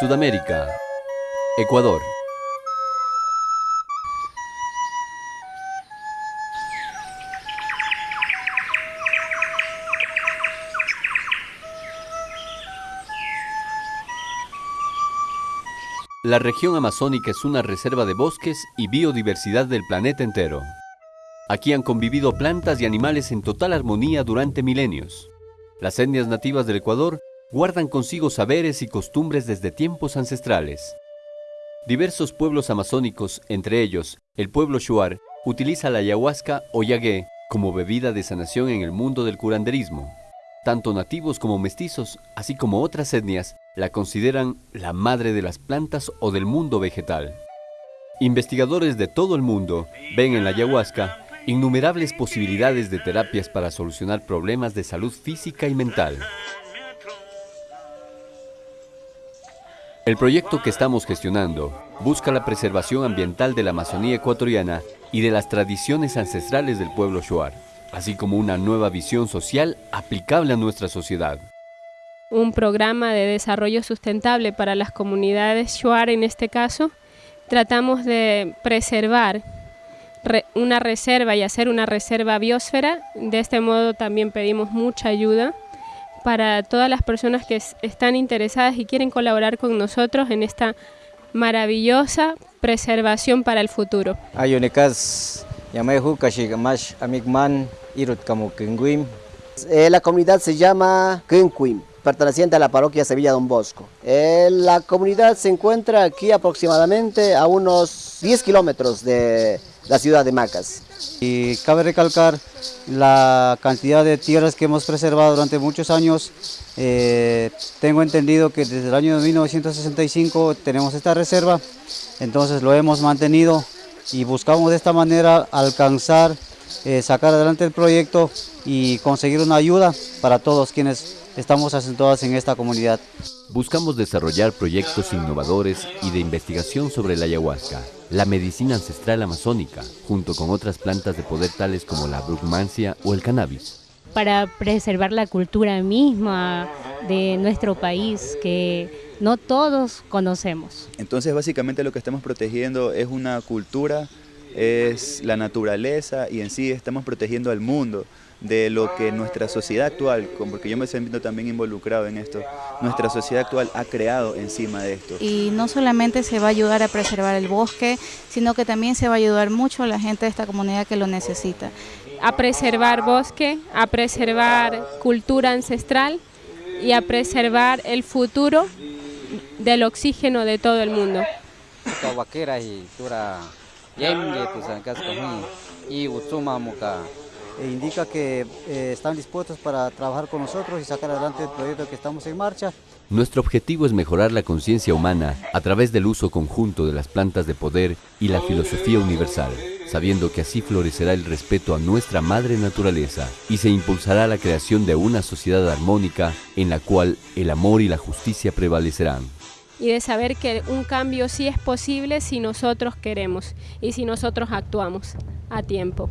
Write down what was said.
Sudamérica, Ecuador. La región amazónica es una reserva de bosques y biodiversidad del planeta entero. Aquí han convivido plantas y animales en total armonía durante milenios. Las etnias nativas del Ecuador guardan consigo saberes y costumbres desde tiempos ancestrales. Diversos pueblos amazónicos, entre ellos el pueblo Shuar, utiliza la ayahuasca o yagué como bebida de sanación en el mundo del curanderismo. Tanto nativos como mestizos, así como otras etnias, la consideran la madre de las plantas o del mundo vegetal. Investigadores de todo el mundo ven en la ayahuasca innumerables posibilidades de terapias para solucionar problemas de salud física y mental. El proyecto que estamos gestionando busca la preservación ambiental de la Amazonía ecuatoriana y de las tradiciones ancestrales del pueblo Shuar así como una nueva visión social aplicable a nuestra sociedad. Un programa de desarrollo sustentable para las comunidades Shuar en este caso, tratamos de preservar una reserva y hacer una reserva biosfera. De este modo también pedimos mucha ayuda para todas las personas que están interesadas y quieren colaborar con nosotros en esta maravillosa preservación para el futuro. Eh, la comunidad se llama Kenquim, perteneciente a la parroquia Sevilla Don Bosco. Eh, la comunidad se encuentra aquí aproximadamente a unos 10 kilómetros de la ciudad de Macas. Y cabe recalcar la cantidad de tierras que hemos preservado durante muchos años. Eh, tengo entendido que desde el año 1965 tenemos esta reserva, entonces lo hemos mantenido y buscamos de esta manera alcanzar eh, sacar adelante el proyecto y conseguir una ayuda para todos quienes estamos asentados en esta comunidad. Buscamos desarrollar proyectos innovadores y de investigación sobre la ayahuasca, la medicina ancestral amazónica, junto con otras plantas de poder tales como la brugmancia o el cannabis. Para preservar la cultura misma de nuestro país que no todos conocemos. Entonces básicamente lo que estamos protegiendo es una cultura es la naturaleza y en sí estamos protegiendo al mundo de lo que nuestra sociedad actual, porque yo me siento también involucrado en esto, nuestra sociedad actual ha creado encima de esto. Y no solamente se va a ayudar a preservar el bosque, sino que también se va a ayudar mucho a la gente de esta comunidad que lo necesita. A preservar bosque, a preservar cultura ancestral y a preservar el futuro del oxígeno de todo el mundo y e indica que eh, están dispuestos para trabajar con nosotros y sacar adelante el proyecto que estamos en marcha. Nuestro objetivo es mejorar la conciencia humana a través del uso conjunto de las plantas de poder y la filosofía universal, sabiendo que así florecerá el respeto a nuestra madre naturaleza y se impulsará la creación de una sociedad armónica en la cual el amor y la justicia prevalecerán y de saber que un cambio sí es posible si nosotros queremos y si nosotros actuamos a tiempo.